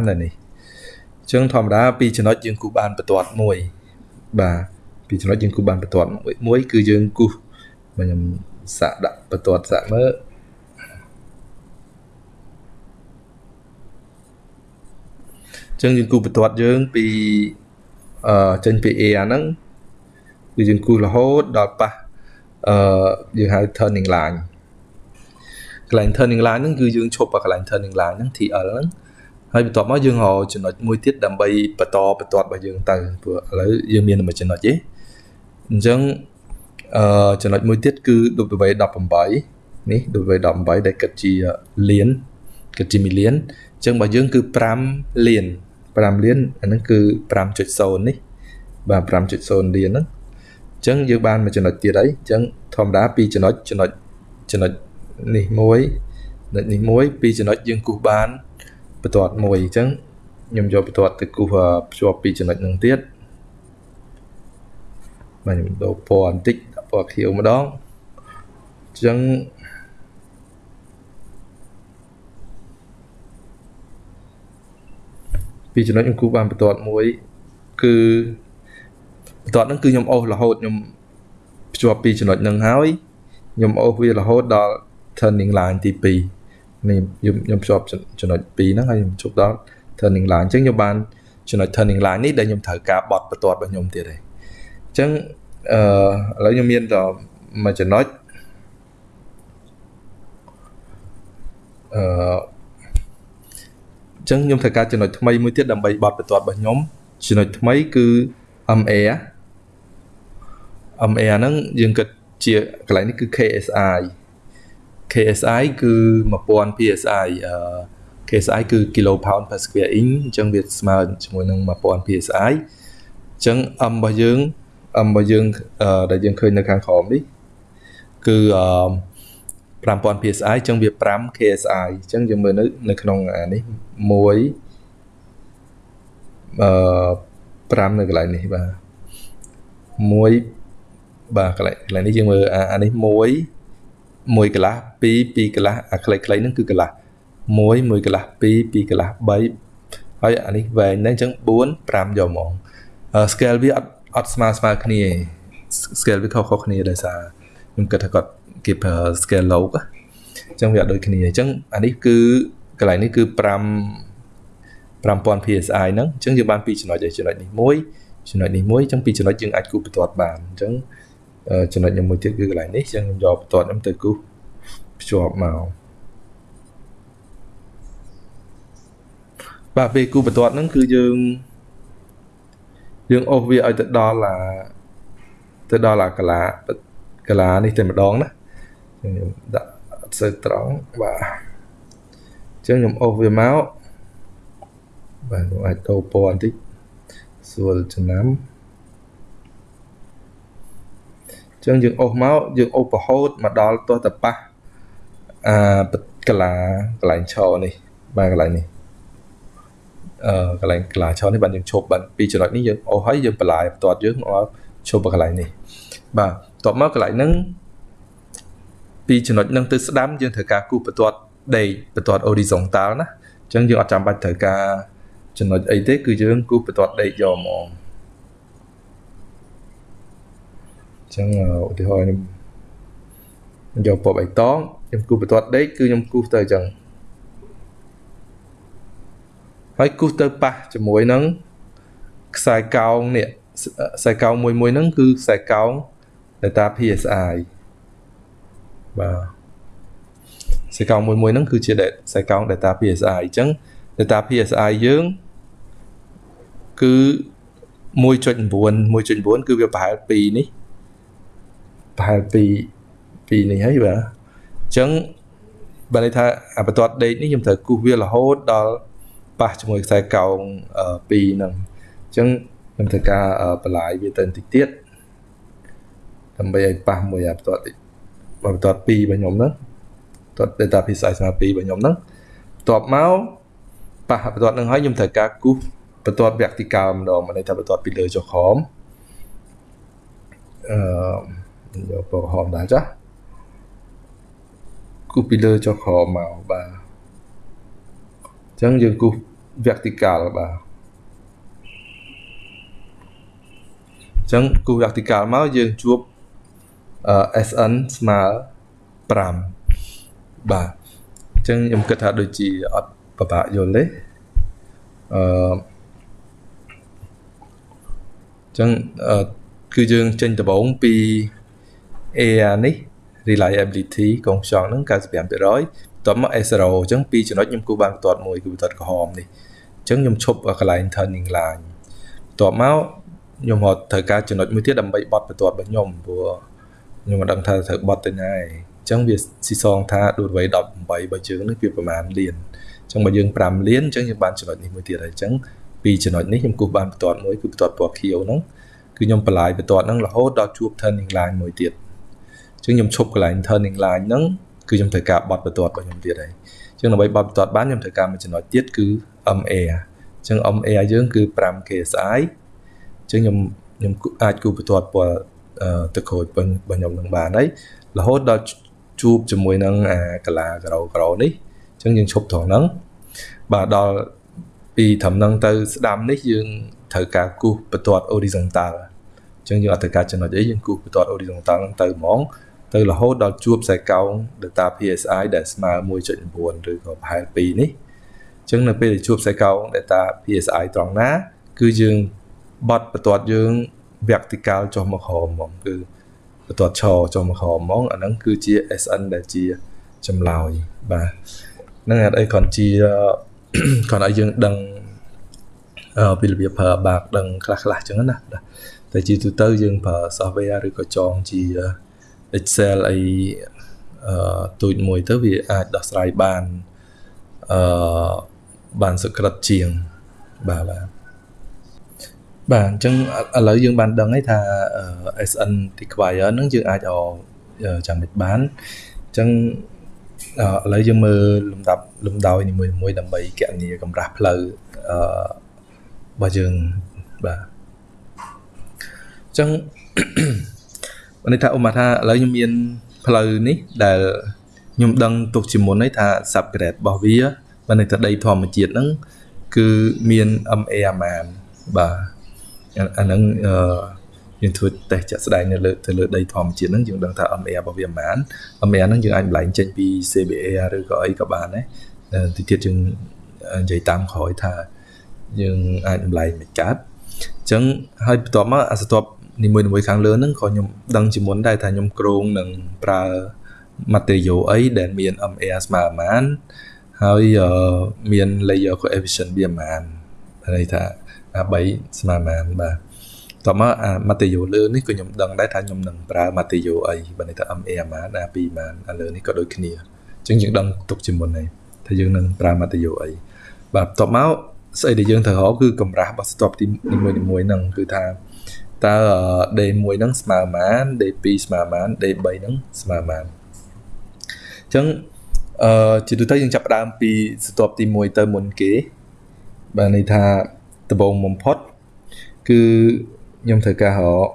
Speaker 1: 0.35នៅនេះអញ្ចឹងធម្មតាពីចំណុចយើងគូបានបន្ទាត់មួយបាទពីចំណុចយើងគូបានបន្ទាត់មួយមួយគឺយើងគូខ្ញុំសាក់ដាក់បន្ទាត់សាក់មើល ចឹងយើងគូបន្ទាត់យើងពីអឺចេញពី A អាហ្នឹងគឺយើងគូរហូតដល់ប៉ះអឺយើងហៅ turning line កន្លែង turning line ហ្នឹងគឺយើងឈប់កន្លែង turning line ហ្នឹង TL ហ្នឹងហើយបន្ទាប់មកយើងរកចំណុចមួយទៀតដើម្បីបន្តបន្ទាត់របស់យើងទៅព្រោះឥឡូវយើងមានតែមួយចំណុចទេអញ្ចឹងអឺចំណុចមួយទៀតគឺ W18 នេះ W18 ដែលគិតជាលានគិតជាមីលានអញ្ចឹងបើយើងគឺ5លាន 5លានអាហ្នឹងគឺ5.0នេះបាទ5.0លានហ្នឹងអញ្ចឹងយើងបានមួយចំណុចទៀតហើយអញ្ចឹងធម្មតាពីរចំណុចចំណុចចំណុចនេះមួយចំណុចនេះមួយពីរចំណុចយើងគូសបានបន្ទាត់មួយអញ្ចឹងខ្ញុំយកបន្ទាត់ទៅគូសភ្ជាប់ពីរចំណុចហ្នឹងទៀតបាទខ្ញុំដូរពណ៌បន្តិចពណ៌ខៀវម្ដងអញ្ចឹង ពីចំណុចខ្ញុំគូបានបន្ទាត់មួយគឺបន្ទាត់ហ្នឹងគឺខ្ញុំអូសរហូតខ្ញុំភ្ជាប់ពីចំណុចហ្នឹងហើយខ្ញុំអូសវារហូតដល់ turning line ទី2នេះខ្ញុំខ្ញុំភ្ជាប់ចំណុច2ហ្នឹងហើយខ្ញុំជប់ដល់ turning line អញ្ចឹងខ្ញុំបានចំណុច turning line នេះដែលខ្ញុំត្រូវការបត់បន្ទាត់របស់ខ្ញុំទៀតហើយអញ្ចឹងអឺឥឡូវខ្ញុំមានតែមួយចំណុចអឺ អញ្ចឹងខ្ញុំត្រូវការចំណុចថ្មីមួយទៀតដើម្បីបត់បន្ទាត់របស់ខ្ញុំចំណុចថ្មីគឺ MA MA ហ្នឹងយើងគិតជាកន្លែងនេះគឺ KSI KSI គឺ1000 PSI អឺ KSI គឺ kilo pound per square inch អញ្ចឹងវាស្មើជាមួយនឹង1000 PSI អញ្ចឹង M របស់យើងរបស់យើងដែលយើងឃើញនៅខាងក្រោមនេះគឺអឺ 5000 psi អញ្ចឹងវា5 KSI អញ្ចឹងយើងមើលនៅនៅក្នុងអានេះ1អឺ5នៅកន្លែងនេះបាទ1បាទកន្លែងកន្លែងនេះយើងមើលអានេះ1 1កន្លះ2 2កន្លះអាខ្លីៗហ្នឹងគឺកន្លះ1 1កន្លះ2 2កន្លះ3ហើយអានេះវែងហ្នឹងអញ្ចឹង4 5យកហ្មង scale វាអត់អត់ស្មើស្មើគ្នា scale វាខុសៗគ្នាដោយសារ ខ្ញុំគិតថាគាត់គេប្រើ scale log អញ្ចឹងវាអត់ដូចគ្នាអញ្ចឹងអានេះគឺកន្លែងនេះគឺ5 5000 psi ហ្នឹងអញ្ចឹងយើងបានពីរចំណុចឯចំណុចនេះមួយចំណុចនេះមួយអញ្ចឹងពីរចំណុចយើងអាចគូបន្ទាត់បានអញ្ចឹងចំណុចខ្ញុំមួយទៀតគឺកន្លែងនេះអញ្ចឹងខ្ញុំយកបន្ទាត់ខ្ញុំទៅគូភ្ជាប់មកបាទពេលគូបន្ទាត់ហ្នឹងគឺយើងយើងអូសវាឲ្យទៅដល់អាទៅដល់អាកាឡា កាឡានេះតែម្ដងណាខ្ញុំដាក់អត់សូវត្រង់បាទអញ្ចឹងខ្ញុំអូសវាមកបាទខ្ញុំអាចដូរពណ៌បន្តិចស្រួលចំណាំអញ្ចឹងយើងអូសមកយើងអូសប្រហូតមកដល់ទាស់តប៉ះអាកាឡាកន្លែងឈរនេះបាទកន្លែងនេះអឺកន្លែងក្លាឆោនេះបានយើងឈប់បានពីចំណុចនេះយើងអូសហើយយើងបន្លាយបន្ទាត់យើងមកឈប់កន្លែងនេះបាទ បន្ទាប់មកកន្លែងហ្នឹងពីចំណុចហ្នឹងទៅស្ដាំយើងត្រូវការគូសបន្ទាត់ដេកបន្ទាត់ horizontal ណាអញ្ចឹងយើងអត់ចាំបាច់ត្រូវការចំណុចអីទេគឺយើងគូសបន្ទាត់ដេកយកហ្មងអញ្ចឹងឧទាហរណ៍ខ្ញុំយកពណ៌បៃតងខ្ញុំគូសបន្ទាត់ដេកគឺខ្ញុំគូសទៅអញ្ចឹងហើយគូសទៅប៉ះជាមួយនឹងខ្សែកោងនេះខ្សែកោងមួយមួយហ្នឹងគឺខ្សែកោង data PSI បាទខ្សែកោងមួយមួយហ្នឹងគឺជាខ្សែកោង data PSI អញ្ចឹង data PSI យើងគឺ1.9 1.9គឺវាប្រហែល2នេះប្រហែល2 2នេះហើយបាទអញ្ចឹងបើន័យថាអាបន្ទាត់ដេកនេះខ្ញុំត្រូវគូសវារហូតដល់ប៉ះជាមួយខ្សែកោង2ហ្នឹងអញ្ចឹងខ្ញុំត្រូវការបលាយវាទៅបន្តិចទៀត ដើម្បីឲ្យប៉ះមួយអាបន្ទាត់បន្ទាត់2របស់ខ្ញុំហ្នឹងបន្ទាត់ data PCI ស្មើ2របស់ខ្ញុំហ្នឹងបន្ទាប់មកប៉ះបន្ទាត់ហ្នឹងហើយខ្ញុំត្រូវការគូសបន្ទាត់ vertical ម្ដងមានន័យថាបន្ទាត់ពីលើចុះក្រោមអឺយកពណ៌ក្រហមដែរចាគូសពីលើចុះក្រោមមកបាទអញ្ចឹងយើងគូស vertical បាទអញ្ចឹងគូស vertical មកយើងជួប SN ស្មើ5បាទអញ្ចឹងខ្ញុំគិតថាដូចជាអត់ពិបាកយល់ទេអឺអញ្ចឹងគឺយើងចេញដំបូងពី AR នេះ reliability កងខ្យល់ហ្នឹង95%បន្ទាប់មក S0 អញ្ចឹងពីរចំណុចខ្ញុំគូបានបន្ទាត់មួយគឺបន្ទាត់ក្រហមនេះអញ្ចឹងខ្ញុំឈប់កន្លែង turning line បន្ទាប់មកខ្ញុំរត់ត្រូវការចំណុចមួយទៀតដើម្បីបត់បន្ទាត់របស់ខ្ញុំព្រោះ ខ្ញុំមិនដឹងថាត្រូវបត់ទៅណាឯងអញ្ចឹងវាស៊ីសងថាដួលវ័យ18របស់យើងនេះវាប្រហែលលានអញ្ចឹងបើយើង5លានអញ្ចឹងយើងបានចំណុចនេះមួយទៀតហើយអញ្ចឹងពីចំណុចនេះខ្ញុំគូសបានបន្ទាត់មួយគឺបន្ទាត់ពណ៌ខៀវហ្នឹងគឺខ្ញុំបន្លាយបន្ទាត់ហ្នឹងរហូតដល់ជួប turning line មួយទៀតអញ្ចឹងខ្ញុំឈប់កន្លែង turning line ហ្នឹងគឺខ្ញុំត្រូវការបត់បន្ទាត់របស់ខ្ញុំទៀតហើយអញ្ចឹងដើម្បីបត់បន្ទាត់បានខ្ញុំត្រូវការមួយចំណុចទៀតគឺ MA អញ្ចឹង MA យើងគឺ 5KSI អញ្ចឹងខ្ញុំខ្ញុំអាចគូបន្ទាត់ពណ៌ ទៅក្រូចរបស់ខ្ញុំនឹងបានហើយរហូតដល់ជួបជាមួយនឹងអាកាឡាក្រោក្រោនេះអញ្ចឹងយើងឈប់ត្រង់ហ្នឹងបាទដល់ពីត្រឹមហ្នឹងទៅស្ដាំនេះយើងត្រូវការគូសបន្ទាត់ horizontal អញ្ចឹងយើងអត់ត្រូវការចំណុចអីយើងគូសបន្ទាត់ horizontal ហ្នឹងទៅហ្មងទៅរហូតដល់ជួបខ្សែកោង data PSI ដែលស្មើ1.9ឬក៏ប្រហែល2នេះអញ្ចឹងនៅពេលដែលជួបខ្សែកោង data PSI ត្រង់ណា គឺយើងបត់បន្ទាត់យើង vertical ចុះមកក្រោមហ្មងគឺបន្ទាត់ឈរចុះមកក្រោមហ្មងអាហ្នឹងគឺជា SN ដែលជាចម្លើយបាទហ្នឹងអត់អីគ្រាន់ជាគ្រាន់ឲ្យយើងដឹងពីរបៀបប្រើបាក់ដឹងខ្លះខ្លះចឹងណាតែជាទូទៅយើងប្រើ software ឬក៏ចងជា Excel អីអឺទូចមួយទៅវាអាចដោះស្រាយបានអឺបានសក្រិតជាងបាទបាទ បាទអញ្ចឹងឥឡូវយើងបានដឹងហើយថា SN require ហ្នឹងយើងអាចអចាំមិនបានអញ្ចឹងឥឡូវយើងមើលលំដាប់លំដោយនីមួយៗដើម្បីកណនីកម្រាស់ផ្លូវអឺរបស់យើងបាទអញ្ចឹងបានន័យថាឧបមាថាឥឡូវខ្ញុំមានផ្លូវនេះដែលខ្ញុំដឹងទុកជាមុនហើយថា subgrade របស់វាបានន័យថាដីធម្មជាតិហ្នឹងគឺមាន MA អាម៉ានបាទ អាហ្នឹងអឺយើងធ្វើតេស្តចាក់ស្ដែងនៅលើទៅលើដីធម្មជាតិហ្នឹងយើងដឹងថា MA របស់វាប៉ុន្មាន MA ហ្នឹងយើងអាចបន្លែងចេញពី CBA ឬក៏អីក៏បានដែរទីទៀតយើងនិយាយតាមក្រោយថាយើងអាចបន្លែងមិនកើតអញ្ចឹងហើយបន្ទាប់មកអាស្ទាប់នីមួយៗខាងលើហ្នឹងក៏ខ្ញុំដឹងជាមុនដែរថាខ្ញុំគ្រោងនឹងប្រើ material អីដែលមាន MA ស្មើប៉ុន្មានហើយមាន layer coefficient វាប៉ុន្មានន័យថា អា3ស្មើប៉ុន្មានបាទតមកអា material លើនេះក៏ខ្ញុំដឹងដែរថាខ្ញុំនឹងប្រើ material អីបើន័យថា MA ប៉ុន្មាន A2 ប៉ុន្មានអាលើនេះក៏ដូចគ្នាអញ្ចឹងយើងដឹងទុកជាមុនហើយថាយើងនឹងប្រើ material អីបាទបន្ទាប់មកស្អីដែលយើងត្រូវរកគឺកម្រាស់របស់ stop ទី1មួយហ្នឹងគឺថាតើ D1 ហ្នឹងស្មើប៉ុន្មាន D2 ស្មើប៉ុន្មាន D3 ហ្នឹងស្មើប៉ុន្មានអញ្ចឹងអឺជាទូទៅយើងចាប់ផ្ដើមពីស្ទាប់ទី1ទៅមុនគេបាទន័យថា ដំបូងបំផុត គឺខ្ញុំត្រូវការរក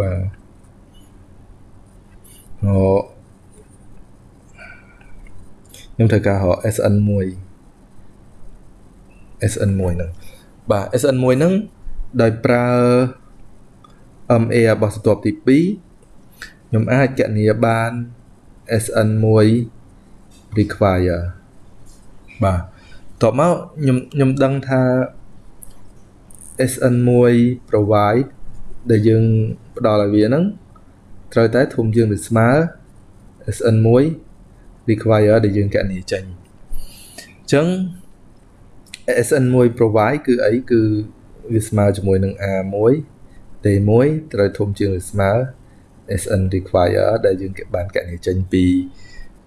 Speaker 1: បាទរកខ្ញុំត្រូវការរក SN1 SN1 ហ្នឹងបាទ SN1 ហ្នឹងដោយប្រើ MA របស់ស្ទាប់ទី2ខ្ញុំអាចកណនាបាន SN1 require បាទតបមកខ្ញុំខ្ញុំដឹងថា SN1 provide ដែលយើងផ្ដល់ឲ្យវាហ្នឹងត្រូវតែធំជាងឬស្មើ SN1 require ដែលយើងកណនាចេញអញ្ចឹង SN1 provide គឺអីគឺវាស្មើជាមួយនឹង A1 D1 ត្រូវធំជាងឬស្មើ SN require ដែលយើងបានកណនាចេញពី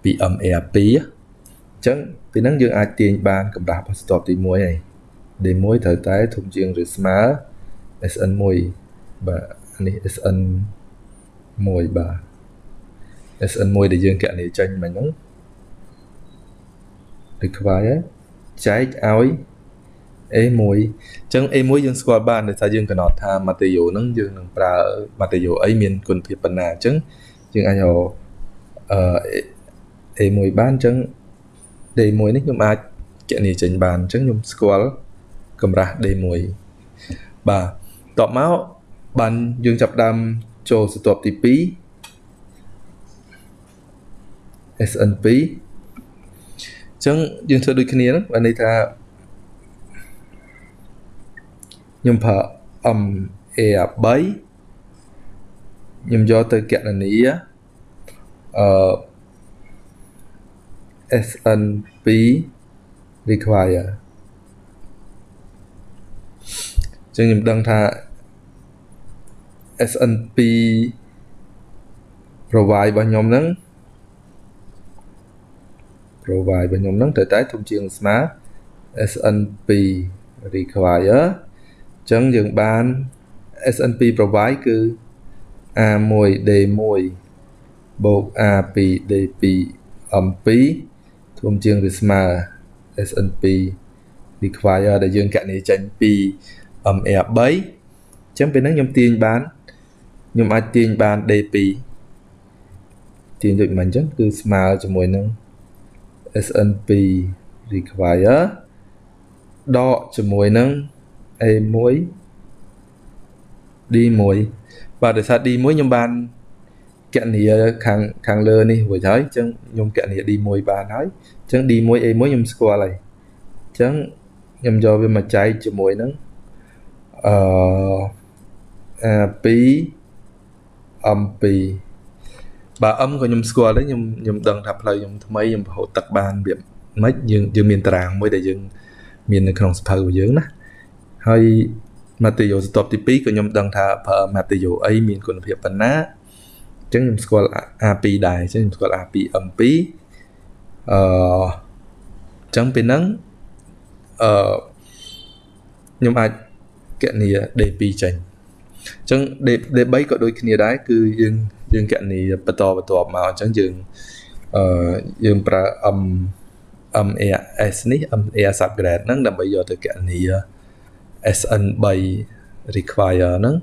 Speaker 1: ពី MA2 អញ្ចឹងពីហ្នឹងយើងអាចទាញបានកម្រាស់របស់ស្ទាប់ទី1ហើយ D1 ត្រូវតែធំជាងឬស្មើ SN1 បាទនេះ SN 1 បាទ SN1 ដែលយើងកណនាចេញមិញហ្នឹង require ចែកឲ្យ A1 អញ្ចឹង A1 យើងស្គាល់បានដោយសារយើងកំណត់ថា material ហ្នឹងយើងនឹងប្រើ material អីមានគុណភាពប៉ុណ្ណាអញ្ចឹងយើងអាចយកអឺ A1 បានអញ្ចឹង D1 នេះខ្ញុំអាចគណនាចេញបានអញ្ចឹងខ្ញុំស្គាល់ កម្រាស់ D1 បាទតបមកបានយើងចាប់ដើមចូលសន្ទាប់ទី2 SN2 អញ្ចឹងយើងធ្វើដូចគ្នាហ្នឹងបានន័យថាខ្ញុំប្រើ M A3 ខ្ញុំយកទៅកណនាអឺ SN2 require ចឹងខ្ញុំដឹងថា SN2 provide របស់ខ្ញុំហ្នឹង provide របស់ខ្ញុំហ្នឹងត្រូវតែធំជាងស្មើ SN2 require អញ្ចឹងយើងបាន SN2 provide គឺ A1D1 បូក A2D2 M2 ធំជាងឬស្មើ SN2 require ដែលយើងកណនីចេញពី MR3 អញ្ចឹងពេលហ្នឹងខ្ញុំទាញបានខ្ញុំអាចទាញបាន D2 ទាញដូចមិនអញ្ចឹងគឺស្មើជាមួយនឹង SN2 require ដកជាមួយនឹង A1 D1 បាទដោយសារ D1 ខ្ញុំបានកណនីខាងខាងលើនេះរួចហើយអញ្ចឹងខ្ញុំកណនី D1 បានហើយអញ្ចឹង D1 A1 ខ្ញុំស្គាល់ហើយអញ្ចឹងខ្ញុំយកវាមកចែកជាមួយនឹង អឺ A2 M2 បាទ M ក៏ខ្ញុំស្គាល់ដែរខ្ញុំខ្ញុំដឹងថាផ្លូវខ្ញុំថ្មីខ្ញុំប្រហូតទឹកបានវាមិនយើងយើងមានតារាងមួយដែលយើងមាននៅក្នុងសភៅរបស់យើងណាហើយ material ស្ទាប់ទី2ក៏ខ្ញុំដឹងថាប្រើ material អីមានគុណភាពប៉ុណ្ណាអញ្ចឹងខ្ញុំស្គាល់ A2 ដែរអញ្ចឹងខ្ញុំស្គាល់ A2 M2 អឺអញ្ចឹងពេលហ្នឹងអឺខ្ញុំអាចក គណនី D2 ចេញអញ្ចឹង D3 ក៏ដូចគ្នាដែរគឺយើងយើងគណនីបន្តបន្ទាប់មកអញ្ចឹងយើងអឺយើងប្រើ M MAS នេះ MAS upgrade ហ្នឹងដើម្បីយកទៅគណនី SN3 require ហ្នឹង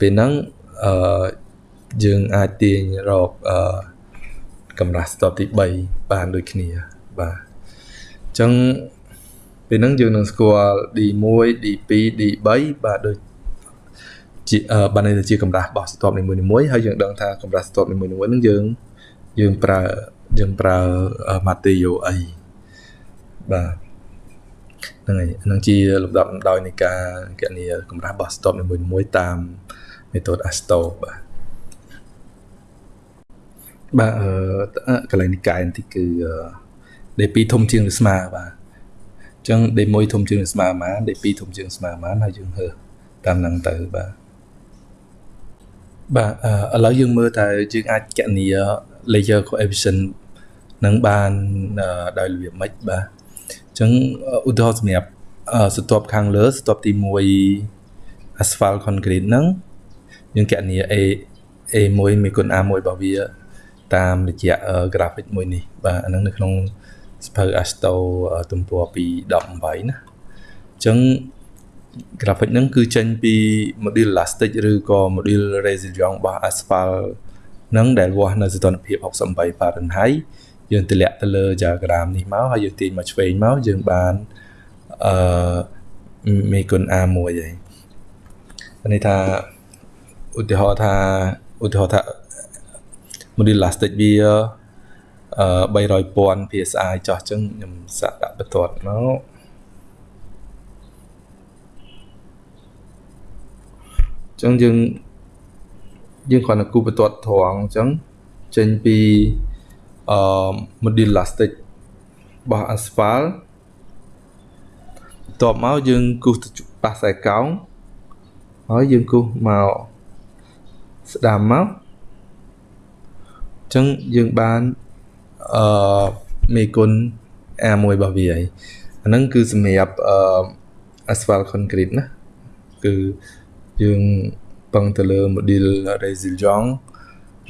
Speaker 1: ពេលហ្នឹងអឺយើងអាចទាញរកអឺកម្រាស់ស្ទប់ទី3បានដូចគ្នាបាទអញ្ចឹង ពេលហ្នឹងយើងនឹងស្គាល់ D1 D2 D3 បាទដូចជាបានន័យថាជាកម្រាស់របស់ស្ទប់នីមួយៗហើយយើងដឹងថាកម្រាស់ស្ទប់នីមួយៗហ្នឹងយើងយើងប្រើយើងប្រើ material អីបាទហ្នឹងហើយហ្នឹងជាលំដាប់លំដោយនៃការគណនាកម្រាស់របស់ stop នីមួយៗតាម method ASTO បាទបាទអឺកន្លែងនិកាយបន្តិចគឺ D2 ធំជាងឬស្មើបាទអញ្ចឹង D1 ធំជាងឬស្មើប៉ុន្មាន D2 ធំជាងស្មើប៉ុន្មានហើយយើងហើតាមហ្នឹងទៅបាទបាទឥឡូវយើងមើលតើយើងអាចគណនា layer coefficient នឹងបានដោយរបៀបម៉េចបាទអញ្ចឹងឧទាហរណ៍សម្រាប់ស្ទាប់ខាងលើស្ទាប់ទី1 asphalt concrete ហ្នឹងយើងគណនា A A1 មានគុណ A1 របស់វាតាមរយៈ graphic មួយនេះបាទអាហ្នឹងនៅក្នុង សភៅ Asto ទំព័រពី18ណាអញ្ចឹង graphic ហ្នឹងគឺចេញពី module elastic ឬក៏ module resilient របស់ asphalt ហ្នឹងដែលវាស់នៅសីតុណ្ហភាព68 Fahrenheit យើងទម្លាក់ទៅលើ diagram នេះមកហើយយើងទាញមកឆ្វេងមកយើងបានអឺមេគុណ A1 ហើយនេះថាឧទាហរណ៍ថាឧទាហរណ៍ថា model elastic វាអឺ 300,000 psi ចោះចឹងខ្ញុំសាក់ដាក់បន្ទាត់មកចឹងយើងយើងគ្រាន់តែគូបន្ទាត់ត្រង់អញ្ចឹងចេញពីអឺ model elastic របស់ asphalt បន្ទាប់មកយើងគូសប៉ះខ្សែកោងហើយយើងគូសមកស្ដាំមកអញ្ចឹងយើងបាន អឺមេគុណ A1 របស់វាហើយអាហ្នឹងគឺសម្រាប់អឺ asphalt concrete ណាគឺយើងពឹងទៅលើ model resilient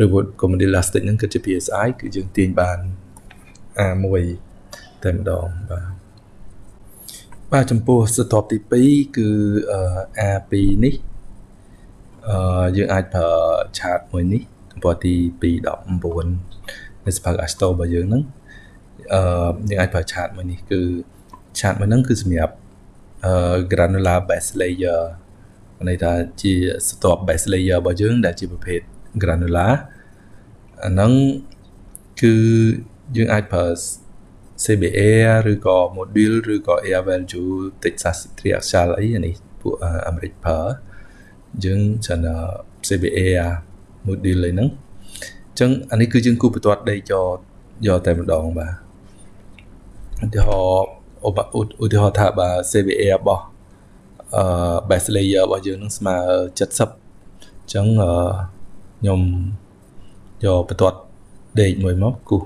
Speaker 1: ឬក៏ model elastic ហ្នឹងគឺជា PSI គឺយើងទាញបាន A1 តែម្ដងបាទបាទចំពោះស្ទាប់ទី2គឺ A2 នេះអឺយើងអាចប្រើឆាតមួយនេះទំព័រទី219 នៅសភៅ Asto របស់យើងហ្នឹងអឺយើងអាចប្រើឆាតមួយនេះគឺឆាតមួយហ្នឹងគឺសម្រាប់អឺ granular base layer ន័យថាជាស្ទាប់ base layer របស់យើង ដែលជាប្រភេទ granular អាហ្នឹងគឺយើងអាចប្រើ CBA ឬក៏ module ឬក៏ air value Texas triaxial អីអានេះពួកអាមេរិកប្រើយើងច្រើន CBA module អីហ្នឹងអញ្ចឹងអានេះគឺយើងគូបន្ទាត់ដេកយកយកតែម្ដងបាទឧទាហរណ៍ឧទាហរណ៍ថាបើ CBA របស់អឺ base layer របស់យើងនឹងស្មើ70អញ្ចឹងខ្ញុំយកបន្ទាត់ដេកមួយមកគូ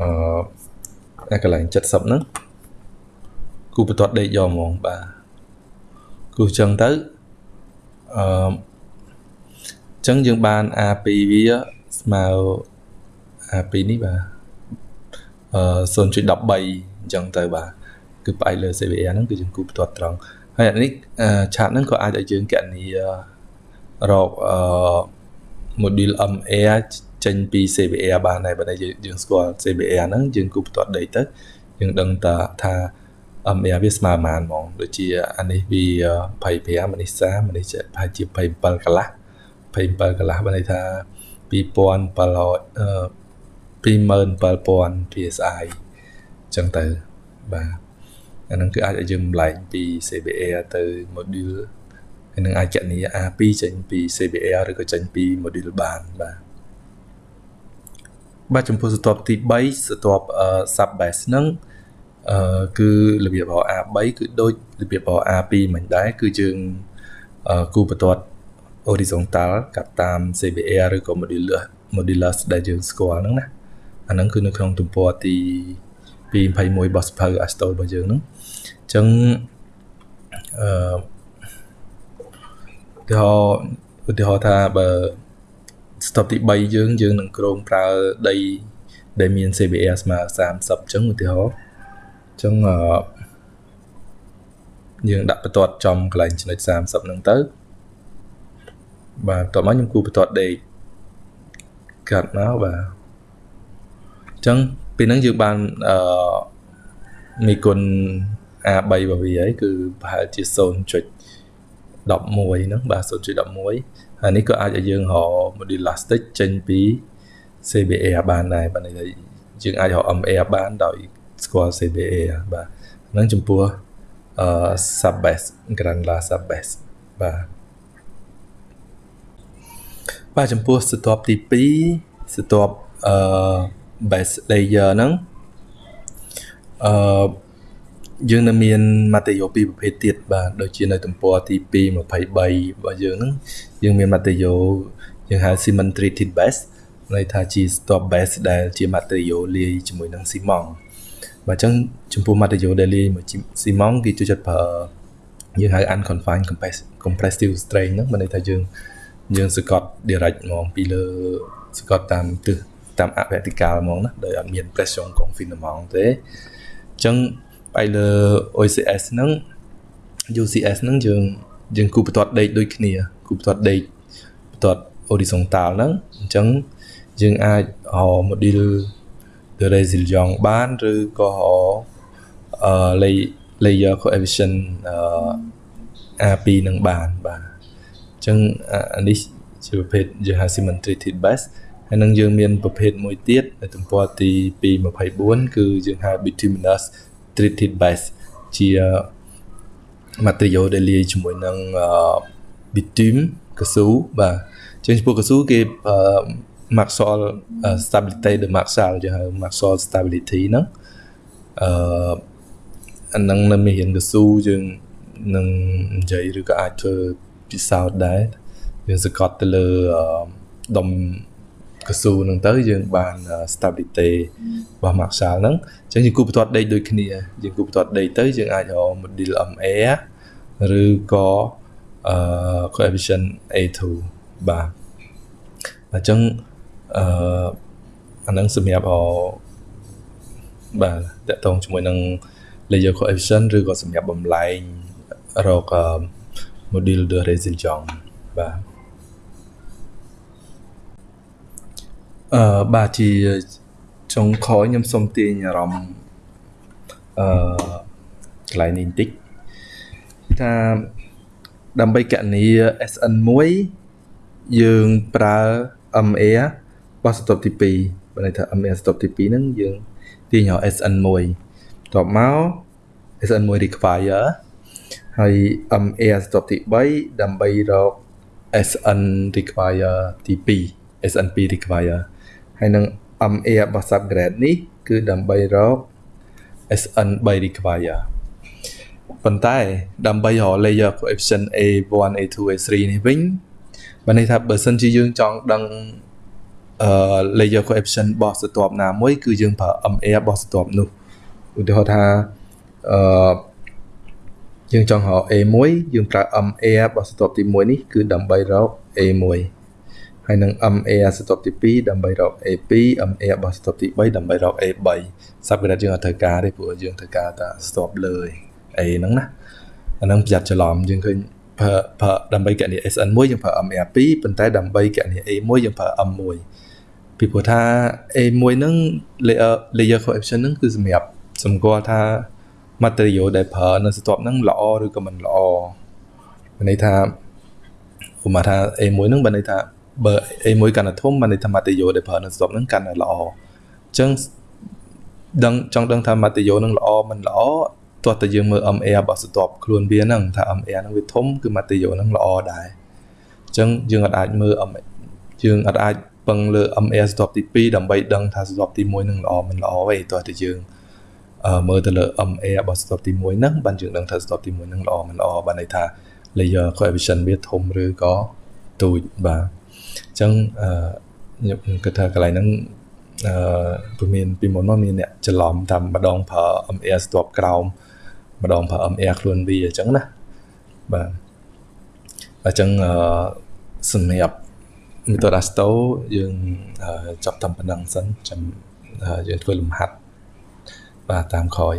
Speaker 1: អឺអាកន្លែង70ហ្នឹងគូបន្ទាត់ដេកយកហ្មងបាទគូចឹងទៅអឺចឹងយើងបាន A2 វា ស្មើ A2 នេះបាទអឺ0.13អញ្ចឹងទៅបាទគឺផ្អែកលើ CVR ហ្នឹងគឺយើងគូបន្ទាត់ត្រង់ហើយអានេះឆាតហ្នឹងក៏អាចឲ្យយើងកណនីរកអឺ module MA ចេញពី CBR បានដែរបើយើងស្គាល់ CBR ហ្នឹងយើងគូបន្ទាត់ដេកទៅយើងដឹងតាថា MA វាស្មើប៉ុន្មានហ្មងដូចជាអានេះវា25អានេះ30អានេះប្រហែលជា27កន្លះ27កន្លះបើន័យថា2700អឺ 27000 PSI ចឹងទៅបាទអាហ្នឹងគឺអាចឲ្យយើងបំលែងពី CBR ទៅ module ហើយនឹងអាចកណនី A2 ចេញពី CBR ឬក៏ចេញពី module បានបាទបាទចំពោះស្ទាប់ទី3ស្ទាប់ sub base ហ្នឹងអឺគឺរបៀបរបស់ A3 គឺដូចរបៀបរបស់ A2 មិនដែរគឺយើងគូបន្ទាត់ horizontal កាត់តាម CBR ឬក៏ modulus modulus ដែលយើងស្គាល់ហ្នឹងណាអាហ្នឹងគឺនៅក្នុងទំព័រទី221របស់សភៅ Astol របស់យើងហ្នឹងអញ្ចឹងអឺទាហរណ៍ឧទាហរណ៍ថាបើ stop ទី3យើងយើងនឹងក្រុងប្រើដីដែលមាន CBR ស្មើ30អញ្ចឹងឧទាហរណ៍អញ្ចឹងអឺយើងដាក់បន្ទាត់ចំកន្លែងចំណុច30ហ្នឹងទៅ បាទតោះមកខ្ញុំគូបន្ទាត់ដេកកាត់មកបាទអញ្ចឹងពេលហ្នឹងយើងបានអឺមីគុណ A3 របស់វាហើយគឺប្រហែលជា0.11ហ្នឹងបាទ0.11ហើយនេះក៏អាចឲ្យយើងរក module elastic ចេញពី CBA បានដែរបាទនេះយើងអាចរក MA បានដោយស្គាល់ CBA បាទហ្នឹងចំពោះអឺ sub base granular sub base បាទ បាទចំពោះស្ទាប់ទី2ស្ទាប់អឺ base layer ហ្នឹងអឺយើងនៅមាន material ពីរប្រភេទទៀតបាទដូចជានៅទំព័រទី2 23របស់យើងហ្នឹងយើងមាន material យើងហៅ cement treated base ន័យថាជា stop base ដែលជា material លាយជាមួយនឹងស៊ីម៉ងត៍បាទអញ្ចឹងចំពោះ material daily មួយស៊ីម៉ងគេចូលចិត្តប្រើយើងហៅ unconfined compressive strain ហ្នឹងមានន័យថាយើង យើងសកត់ direct ហ្មងពីលើសកត់តាមទិសតាមអ vertical ហ្មងណាដោយអត់មាន pressure confinement ទេអញ្ចឹងបែរលើ OCS ហ្នឹង UCS ហ្នឹងយើងយើងគូបន្ទាត់ដេកដូចគ្នាគូបន្ទាត់ដេកបន្ទាត់ horizontal ហ្នឹងអញ្ចឹងយើងអាចហៅ module the resilient បានឬក៏អឺ layer coefficient អឺ A2 នឹងបានបាទអញ្ចឹងអានេះជាប្រភេទយើងហៅ symmetric base ហើយនឹងយើងមានប្រភេទមួយទៀតនៅទំព័រទី224គឺយើងហៅ bituminous treated base ជា material ដែលលាយជាមួយនឹង bitumen កស៊ូបាទជាងចំពោះកស៊ូគេ Maxwell stability ដូច Maxwell ជាហៅ Maxwell stability ហ្នឹងអឺអានឹងនៅមានរៀនកស៊ូយើងនឹងនិយាយឬក៏អាចធ្វើ ពិសោធន៍ដែរយើងសង្កត់ទៅលើដុំកស៊ូហ្នឹងទៅយើងបាន stability របស់ Maxwell ហ្នឹងអញ្ចឹងយើងគូបន្ទាត់ដេកដូចគ្នាយើងគូបន្ទាត់ដេកទៅយើងអាចរក model MA ឬក៏អឺ coefficient A2 បាទអញ្ចឹងអឺអានឹងសម្រាប់អបាទតកតងជាមួយនឹង layer coefficient ឬក៏សម្រាប់បំលែងរក model de resilience បាទអឺបាទជាចុងក្រោយខ្ញុំសូមទាញអារម្មណ៍អឺកន្លែងនេះបន្តិចថាដើម្បីកណនី SN1 យើងប្រើ MA បោះស្តុបទី2បើន័យថា MA ស្តុបទី2ហ្នឹងយើងទាញរក SN1 តបមក SN1 require ហើយ MA ស្តុបទី3ដើម្បីរក SN require ទី2 SN2 require ហើយនឹង MA របស់ subgrade នេះ គឺដើម្បីរក SN3 require ប៉ុន្តែដើម្បីរក layer coefficient A1 A2 A3 នេះវិញបើន័យថាបើសិនជាយើងចង់ដឹងអឺ layer coefficient របស់ស្រទាប់ណាមួយ គឺយើងប្រើ MA របស់ស្រទាប់នោះឧទាហរណ៍ថាអឺ យើងចង់រក A1 យើងប្រើ MA របស់ស្រទាប់ទី1នេះគឺដើម្បីរក A1 ហើយនឹង MA ស្រទាប់ទី2ដើម្បីរក A2 MA របស់ស្រទាប់ទី3ដើម្បីរក A3 subgrade យើងអត់ត្រូវការទេព្រោះយើងត្រូវការតែស្រទាប់លើ A ហ្នឹងណាអាហ្នឹងប្រយ័ត្នច្រឡំយើងឃើញប្រើប្រើដើម្បីកណនី SN1 យើងប្រើ MA2 ប៉ុន្តែដើម្បីកណនី A1 យើងប្រើ M1 ពីព្រោះថា A1 ហ្នឹង layer layer coefficient ហ្នឹងគឺសម្រាប់សម្គាល់ថា material ដែលប្រើនៅស្ទាប់ហ្នឹងល្អឬក៏មិនល្អមានន័យថាឧបមាថា A1 ហ្នឹងបើន័យថាបើ A1 កាន់តែធំបានន័យថា material ដែលប្រើនៅស្ទាប់ហ្នឹងកាន់តែល្អអញ្ចឹងដឹងចង់ដឹងថា material ហ្នឹងល្អមិនល្អទោះតែយើងមើល MA របស់ស្ទាប់ខ្លួនវាហ្នឹងថា MA ហ្នឹងវាធំគឺ material ហ្នឹងល្អដែរអញ្ចឹងយើងអាចមើល MA យើងអាចពឹងលើ MA ស្ទាប់ទី2ដើម្បីដឹងថាស្ទាប់ទី1នឹងល្អមិនល្អទេទោះតែយើង មើលទៅលើ MA របស់ស្ទាប់ទី1ហ្នឹងបានយើងដឹងថាស្ទាប់ទី1ហ្នឹងល្អមិនល្អបានន័យថា layer coefficient វាធំឬក៏ទូចបាទអញ្ចឹងខ្ញុំគិតថាកន្លែងហ្នឹងអឺព្រមានពីមុនមកមានអ្នកច្រឡំតាមម្ដងប្រើ MA ស្ទាប់ក្រោមម្ដងប្រើ MA ខ្លួនវាអញ្ចឹងណាបាទអអញ្ចឹងអឺសម្រាប់ method asto យើងចប់តាមប៉ុណ្ណឹងសិនចាំយើងធ្វើលំហាត់ បាទតាមក្រោយ